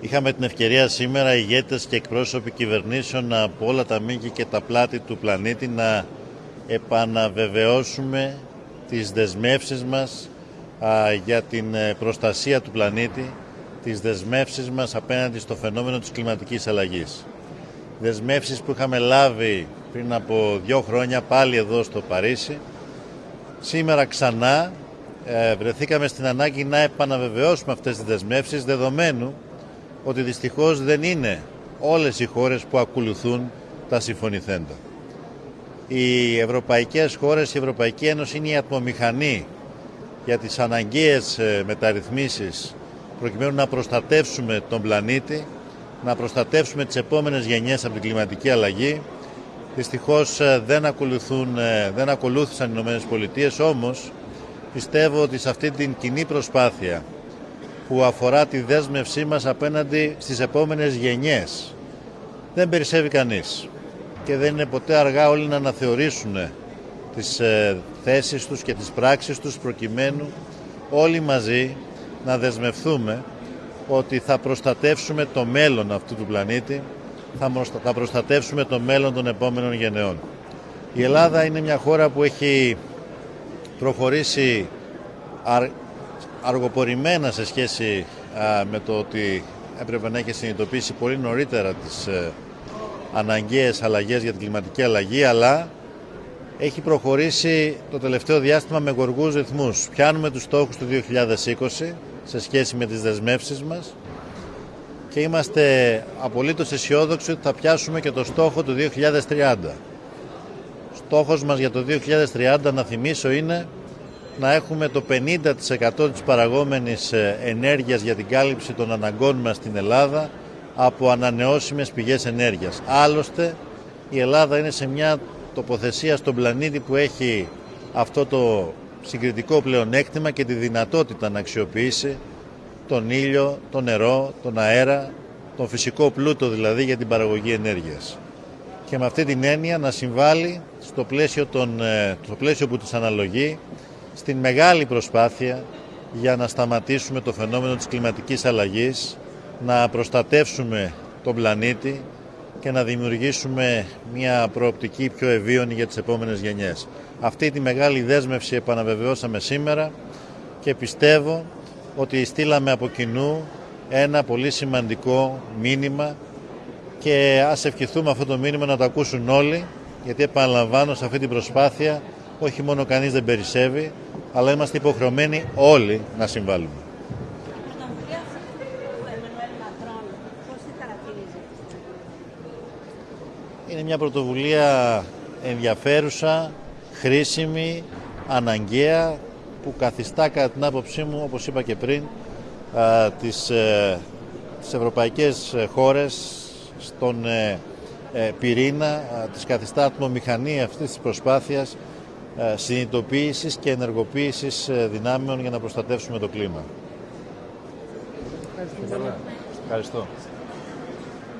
Είχαμε την ευκαιρία σήμερα οι ηγέτες και εκπρόσωποι κυβερνήσεων από όλα τα μήκη και τα πλάτη του πλανήτη να επαναβεβαιώσουμε τις δεσμεύσεις μας για την ε, προστασία του πλανήτη, τις δεσμεύσεις μας απέναντι στο φαινόμενο της κλιματικής αλλαγής. Δεσμεύσεις που είχαμε λάβει πριν από δύο χρόνια πάλι εδώ στο Παρίσι. Σήμερα ξανά ε, βρεθήκαμε στην ανάγκη να επαναβεβαιώσουμε αυτές τις δεσμεύσεις δεδομένου ότι δυστυχώς δεν είναι όλες οι χώρες που ακολουθούν τα συμφωνηθέντα. Οι ευρωπαϊκές χώρες, η Ευρωπαϊκή Ένωση είναι η ατμομηχανή για τις αναγκαίες ε, μεταρρυθμίσεις προκειμένου να προστατεύσουμε τον πλανήτη, να προστατεύσουμε τις επόμενες γενιές από την κλιματική αλλαγή. Δυστυχώς ε, δεν, ακολουθούν, ε, δεν ακολούθησαν οι ΗΠΑ, όμως πιστεύω ότι σε αυτή την κοινή προσπάθεια που αφορά τη δέσμευσή μας απέναντι στις επόμενες γενιές δεν περισσεύει κανείς και δεν είναι ποτέ αργά όλοι να αναθεωρήσουν τις ε, θέσεις τους και τις πράξεις τους προκειμένου όλοι μαζί να δεσμευθούμε ότι θα προστατεύσουμε το μέλλον αυτού του πλανήτη, θα προστατεύσουμε το μέλλον των επόμενων γενεών. Η Ελλάδα είναι μια χώρα που έχει προχωρήσει αργοπορημένα σε σχέση με το ότι έπρεπε να έχει συνειδητοποιήσει πολύ νωρίτερα τις ε, αναγκαίες αλλαγές για την κλιματική αλλαγή, αλλά έχει προχωρήσει το τελευταίο διάστημα με γοργούς ρυθμούς. Πιάνουμε τους στόχους του 2020 σε σχέση με τις δεσμεύσεις μας και είμαστε απολύτως αισιόδοξοι ότι θα πιάσουμε και το στόχο του 2030. Στόχος μας για το 2030, να θυμίσω, είναι να έχουμε το 50% της παραγόμενης ε, ενέργειας για την κάλυψη των αναγκών μας στην Ελλάδα από ανανεώσιμες πηγές ενέργειας. Άλλωστε, η Ελλάδα είναι σε μια τοποθεσία στον πλανήτη που έχει αυτό το συγκριτικό πλεονέκτημα και τη δυνατότητα να αξιοποιήσει τον ήλιο, το νερό, τον αέρα, τον φυσικό πλούτο δηλαδή για την παραγωγή ενέργειας. Και με αυτή την έννοια να συμβάλλει στο πλαίσιο, των, ε, στο πλαίσιο που της αναλογεί στην μεγάλη προσπάθεια για να σταματήσουμε το φαινόμενο της κλιματικής αλλαγής, να προστατεύσουμε τον πλανήτη και να δημιουργήσουμε μια προοπτική πιο ευίωνη για τις επόμενες γενιές. Αυτή τη μεγάλη δέσμευση επαναβεβαιώσαμε σήμερα και πιστεύω ότι στείλαμε από κοινού ένα πολύ σημαντικό μήνυμα και ας ευχηθούμε αυτό το μήνυμα να το ακούσουν όλοι γιατί επαναλαμβάνω σε αυτή την προσπάθεια όχι μόνο κανείς δεν περισσεύει αλλά είμαστε υποχρεωμένοι όλοι να συμβάλλουμε. Είναι μια πρωτοβουλία ενδιαφέρουσα, χρήσιμη, αναγκαία που καθιστά κατά την άποψή μου, όπως είπα και πριν, τις, ε, τις ευρωπαϊκές χώρες στον ε, ε, πυρήνα, της καθιστά ατμομηχανή αυτής της προσπάθειας συνειδητοποίησης και ενεργοποίησης δυνάμεων για να προστατεύσουμε το κλίμα. Ευχαριστώ.